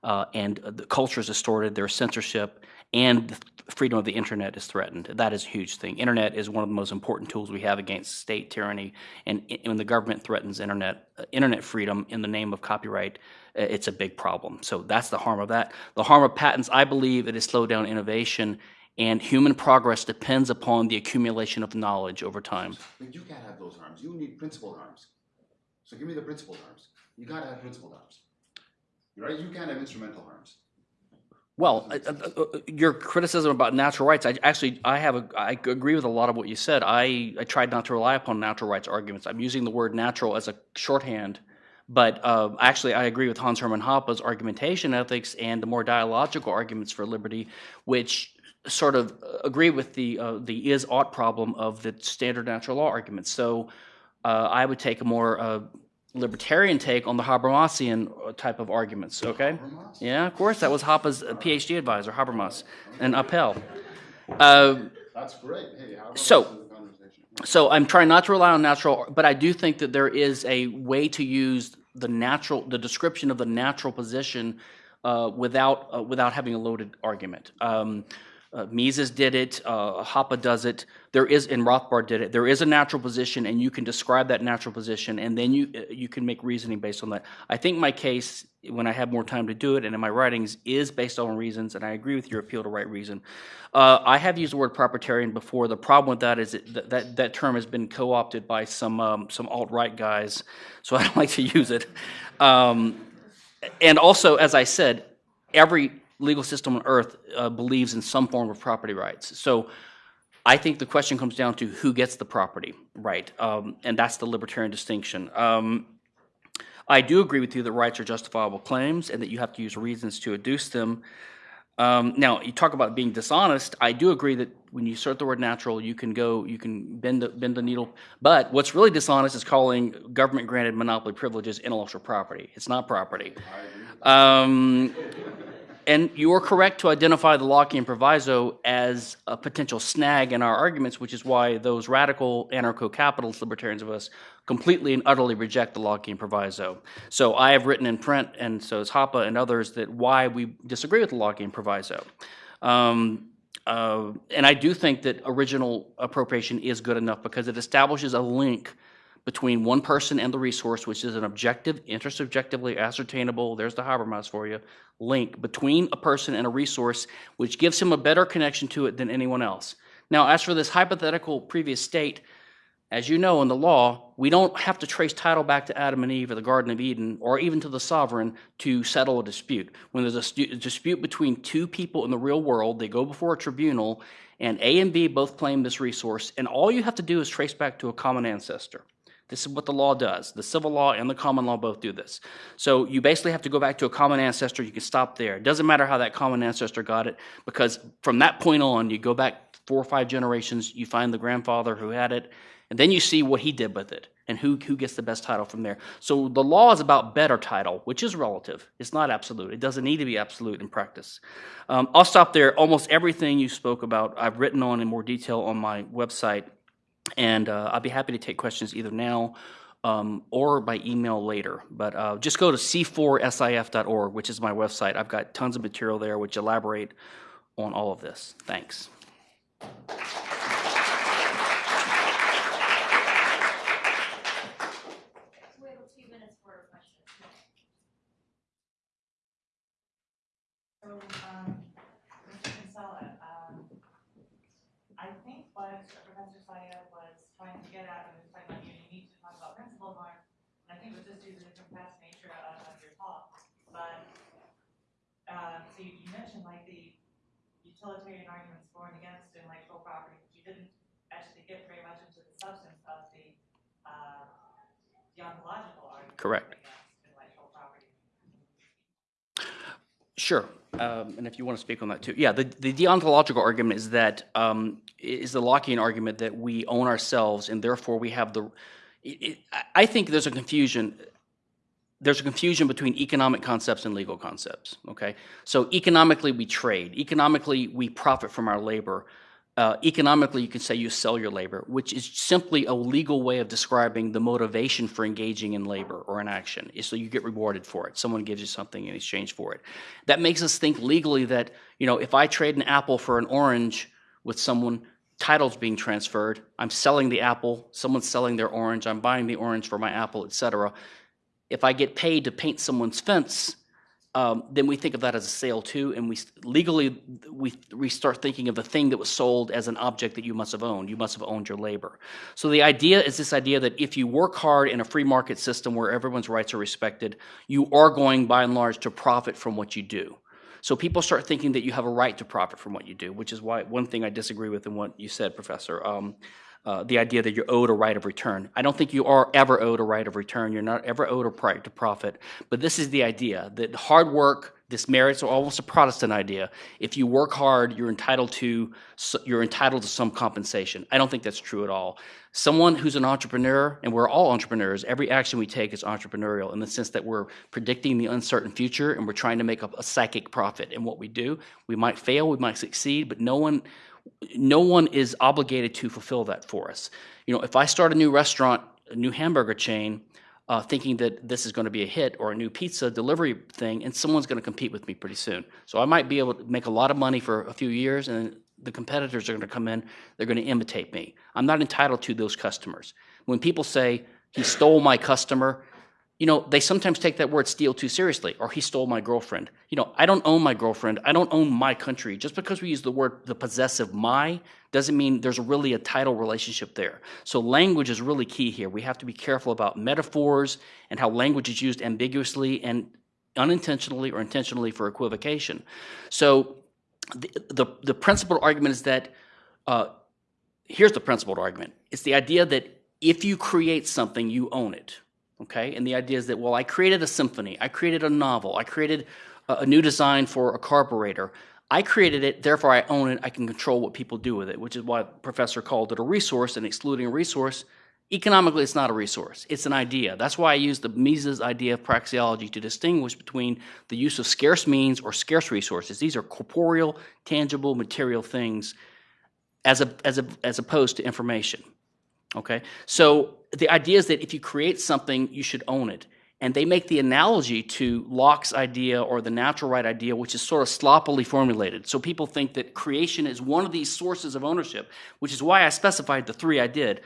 uh, and the culture is distorted. There's censorship, and freedom of the internet is threatened. That is a huge thing. Internet is one of the most important tools we have against state tyranny. And when the government threatens internet uh, internet freedom in the name of copyright, uh, it's a big problem. So that's the harm of that. The harm of patents, I believe, it has slowed down innovation. And human progress depends upon the accumulation of knowledge over time. But you can't have those harms. You need principled harms. So give me the principled harms. You gotta have principled harms. Right? You can't have instrumental harms. Well, uh, uh, uh, your criticism about natural rights, I actually I have a, I agree with a lot of what you said. I, I tried not to rely upon natural rights arguments. I'm using the word natural as a shorthand, but uh, actually I agree with Hans Hermann Hoppe's argumentation ethics and the more dialogical arguments for liberty, which sort of agree with the uh, the is ought problem of the standard natural law arguments. So I would take a more libertarian take on the Habermasian uh, type of arguments, okay? Yeah, of course, that was Hoppe's PhD advisor, Habermas, and Apel. Uh, That's great. Hey, how So- this in the conversation? so I'm trying not to rely on natural, but I do think that there is a way to use the natural, the description of the natural position uh, without uh, without having a loaded argument. Um, uh, Mises did it. Uh, Hoppe does it. There is, and Rothbard did it. There is a natural position, and you can describe that natural position, and then you uh, you can make reasoning based on that. I think my case, when I have more time to do it, and in my writings, is based on reasons, and I agree with your appeal to right reason. Uh, I have used the word proprietarian before. The problem with that is that, that that term has been co-opted by some um, some alt right guys, so I don't like to use it. Um, and also, as I said, every legal system on earth uh, believes in some form of property rights. So I think the question comes down to who gets the property right, um, and that's the libertarian distinction. Um, I do agree with you that rights are justifiable claims and that you have to use reasons to adduce them. Um, now, you talk about being dishonest. I do agree that when you insert the word natural, you can go, you can bend the, bend the needle. But what's really dishonest is calling government granted monopoly privileges intellectual property. It's not property. Um, and you are correct to identify the Lockean proviso as a potential snag in our arguments, which is why those radical anarcho capitalist libertarians of us completely and utterly reject the Lockean proviso. So I have written in print, and so has Hoppe and others, that why we disagree with the Lockean proviso. Um, uh, and I do think that original appropriation is good enough because it establishes a link between one person and the resource, which is an objective, intersubjectively ascertainable, there's the Habermas for you, link between a person and a resource, which gives him a better connection to it than anyone else. Now, as for this hypothetical previous state, as you know in the law, we don't have to trace title back to Adam and Eve or the Garden of Eden or even to the sovereign to settle a dispute. When there's a dispute between two people in the real world, they go before a tribunal, and A and B both claim this resource, and all you have to do is trace back to a common ancestor. This is what the law does. The civil law and the common law both do this. So you basically have to go back to a common ancestor. You can stop there. It doesn't matter how that common ancestor got it, because from that point on, you go back four or five generations, you find the grandfather who had it, and then you see what he did with it and who, who gets the best title from there. So the law is about better title, which is relative. It's not absolute. It doesn't need to be absolute in practice. Um, I'll stop there. Almost everything you spoke about, I've written on in more detail on my website. And uh, I'll be happy to take questions either now um, or by email later. But uh, just go to c4sif.org, which is my website. I've got tons of material there which elaborate on all of this. Thanks. We have a few minutes for questions. So, um, Mr. Kinsella, um, I think what Professor Saya was trying to get at, when he was about you, you need to talk about and I think it was just due to the compressed nature of, of your talk, but, um, so you, you mentioned like the utilitarian arguments for and against intellectual property, but you didn't actually get very much into the substance of the, uh, deontological arguments Correct. against intellectual property. Sure. Um, and if you want to speak on that too. Yeah, the, the deontological argument is that, um, is the Lockean argument that we own ourselves and therefore we have the. It, it, I- I think there's a confusion. There's a confusion between economic concepts and legal concepts. Okay, so economically we trade. Economically we profit from our labor. Uh, economically, you can say you sell your labor, which is simply a legal way of describing the motivation for engaging in labor or in action. So you get rewarded for it. Someone gives you something in exchange for it. That makes us think legally that you know if I trade an apple for an orange with someone, titles being transferred. I'm selling the apple. Someone's selling their orange. I'm buying the orange for my apple, etc. If I get paid to paint someone's fence, um, then we think of that as a sale too, and we legally we we start thinking of the thing that was sold as an object that you must have owned. You must have owned your labor. So the idea is this idea that if you work hard in a free market system where everyone's rights are respected, you are going by and large to profit from what you do. So people start thinking that you have a right to profit from what you do, which is why one thing I disagree with in what you said, Professor. Um, uh, the idea that you're owed a right of return. I don't think you are ever owed a right of return. You're not ever owed a right to profit. But this is the idea that hard work This merits are almost a Protestant idea. If you work hard, you're entitled to you're entitled to some compensation. I don't think that's true at all. Someone who's an entrepreneur, and we're all entrepreneurs, every action we take is entrepreneurial in the sense that we're predicting the uncertain future and we're trying to make a, a psychic profit in what we do. We might fail, we might succeed, but no one no one is obligated to fulfill that for us. You know, if I start a new restaurant, a new hamburger chain, uh, thinking that this is going to be a hit or a new pizza delivery thing, and someone's going to compete with me pretty soon. So I might be able to make a lot of money for a few years, and the competitors are going to come in, they're going to imitate me. I'm not entitled to those customers. When people say, he stole my customer, you know, they sometimes take that word steal too seriously, or he stole my girlfriend. You know, I don't own my girlfriend. I don't own my country. Just because we use the word, the possessive my, doesn't mean there's really a title relationship there. So language is really key here. We have to be careful about metaphors and how language is used ambiguously and unintentionally or intentionally for equivocation. So the, the, the principal argument is that uh, here's the principled argument it's the idea that if you create something, you own it. Okay? And the idea is that, well, I created a symphony, I created a novel, I created a, new design for a carburetor. I created it, therefore I own it, I can control what people do with it, which is why professor called it a resource and excluding a resource. Economically, it's not a resource, it's an idea. That's why I use the Mises idea of praxeology to distinguish between the use of scarce means or scarce resources. These are corporeal, tangible, material things as, a, as, a, as opposed to information. Okay? So the idea is that if you create something, you should own it. And they make the analogy to Locke's idea or the natural right idea, which is sort of sloppily formulated. So people think that creation is one of these sources of ownership, which is why I specified the three I did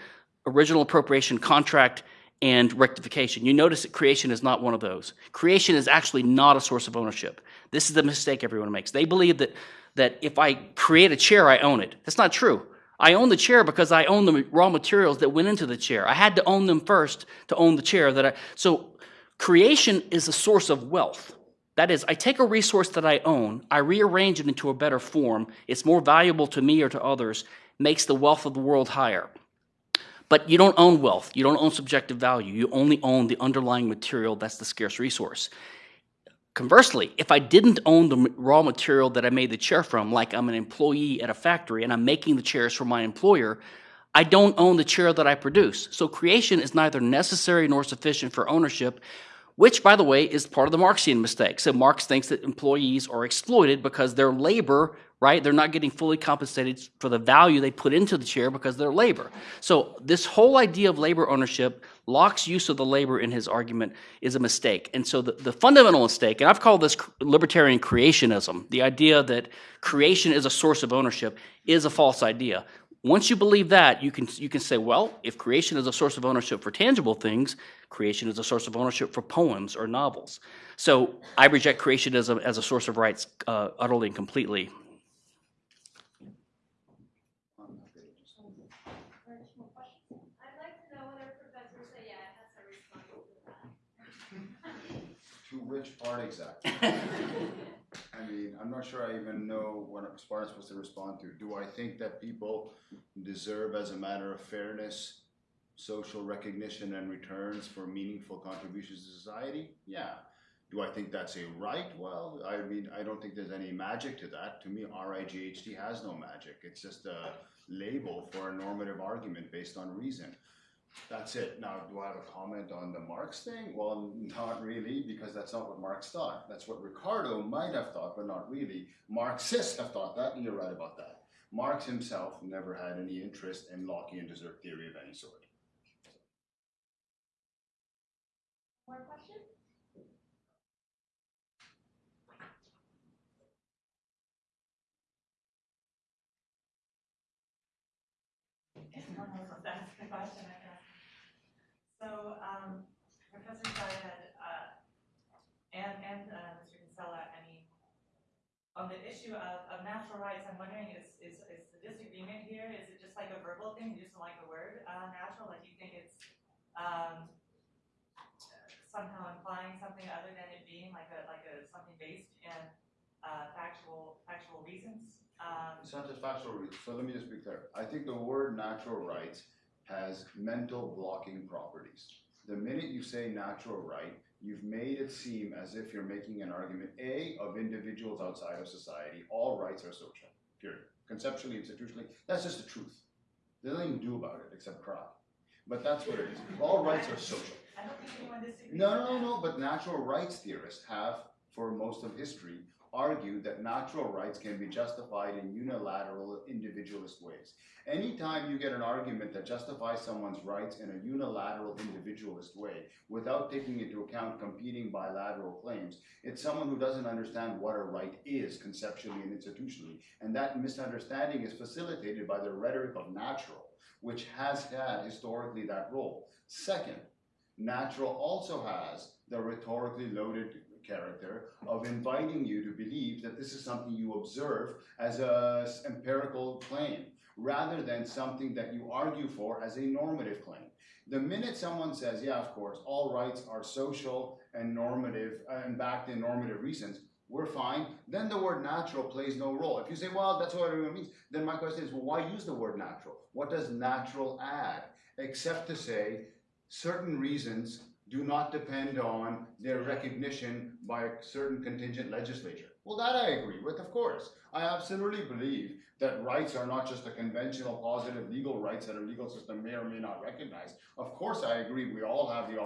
original appropriation, contract, and rectification. You notice that creation is not one of those. Creation is actually not a source of ownership. This is the mistake everyone makes. They believe that, that if I create a chair, I own it. That's not true. I own the chair because I own the raw materials that went into the chair. I had to own them first to own the chair that I so creation is a source of wealth. That is, I take a resource that I own, I rearrange it into a better form, it's more valuable to me or to others, makes the wealth of the world higher. But you don't own wealth, you don't own subjective value, you only own the underlying material that's the scarce resource. Conversely, if I didn't own the raw material that I made the chair from, like I'm an employee at a factory and I'm making the chairs for my employer, I don't own the chair that I produce. So creation is neither necessary nor sufficient for ownership, which, by the way, is part of the Marxian mistake. So Marx thinks that employees are exploited because their labor, right, they're not getting fully compensated for the value they put into the chair because of their labor. So this whole idea of labor ownership, Locke's use of the labor in his argument is a mistake. And so the, the fundamental mistake, and I've called this libertarian creationism, the idea that creation is a source of ownership, is a false idea. Once you believe that, you can, you can say, well, if creation is a source of ownership for tangible things, creation is a source of ownership for poems or novels. So I reject creationism as a source of rights uh, utterly and completely. I'd like to know whether Professor Sayed has a response to that. To which part exactly? I mean, I'm not sure I even know what I'm supposed to respond to. Do I think that people deserve, as a matter of fairness, social recognition and returns for meaningful contributions to society? Yeah. Do I think that's a right? Well, I mean, I don't think there's any magic to that. To me, RIGHT has no magic. It's just a label for a normative argument based on reason. That's it. Now, do I have a comment on the Marx thing? Well, not really, because that's not what Marx thought. That's what Ricardo might have thought, but not really. Marxists have thought that, and you're right about that. Marx himself never had any interest in Lockean desert theory of any sort. More questions? If no one else wants to ask a question, I can. So, um, Professor Syed, uh, and, and, uh, Mr. Kinsella, I mean, on the issue of, of natural rights, I'm wondering, is, is, is the disagreement here, is it just like a verbal thing, you just don't like the word, uh, natural, like you think it's, um, somehow implying something other than it being like a, like a, something based in, uh, factual, factual reasons? Um, It's not just factual reasons. So let me just be clear. I think the word natural rights has mental blocking properties. The minute you say natural right, you've made it seem as if you're making an argument, A, of individuals outside of society, all rights are social, period. Conceptually, institutionally, that's just the truth. There's nothing to do about it except cry. But that's what it is. All rights are social. I don't think anyone disagrees. No, with no, no, but natural rights theorists have, for most of history, argued that natural rights can be justified in unilateral individualist ways. Anytime you get an argument that justifies someone's rights in a unilateral individualist way without taking into account competing bilateral claims, it's someone who doesn't understand what a right is conceptually and institutionally. And that misunderstanding is facilitated by the rhetoric of natural, which has had historically that role. Second, natural also has the rhetorically loaded character of inviting you to believe that this is something you observe as a empirical claim rather than something that you argue for as a normative claim. The minute someone says, yeah, of course, all rights are social and normative uh, and backed in normative reasons, we're fine, then the word natural plays no role. If you say, well, that's what everyone means, then my question is, well, why use the word natural? What does natural add? Except to say, certain reasons do not depend on their recognition by a certain contingent legislature. Well, that I agree with, of course. I absolutely believe that rights are not just the conventional positive legal rights that a legal system may or may not recognize. Of course, I agree, we all have the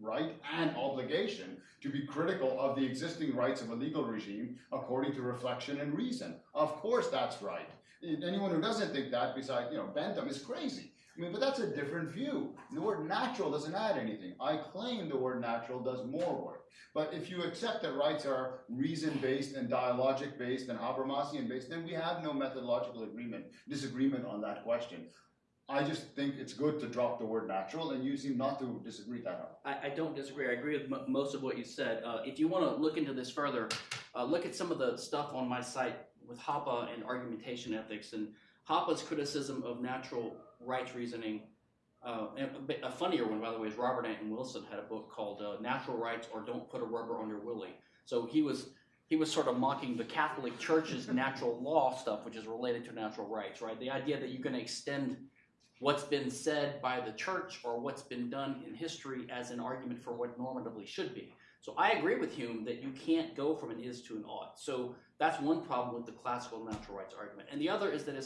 right and obligation to be critical of the existing rights of a legal regime according to reflection and reason. Of course, that's right. Anyone who doesn't think that, besides, you know, Bentham, is crazy. I mean, but that's a different view. The word natural doesn't add anything. I claim the word natural does more work. But if you accept that rights are reason-based and dialogic-based and Habermasian-based, then we have no methodological agreement, disagreement on that question. I just think it's good to drop the word natural, and you seem not to disagree that. I, I don't disagree. I agree with mo most of what you said. Uh, if you want to look into this further, uh, look at some of the stuff on my site with Hoppe and argumentation ethics and Hoppe's criticism of natural rights reasoning. Uh, a, funnier one, by the way, is Robert Anton Wilson had a book called uh, "Natural Rights or Don't Put a Rubber on Your Willie." So he was he was sort of mocking the Catholic Church's natural law stuff, which is related to natural rights, right? The idea that you can extend what's been said by the church or what's been done in history as an argument for what normatively should be. So I agree with Hume that you can't go from an is to an ought. So that's one problem with the classical natural rights argument. And the other is that as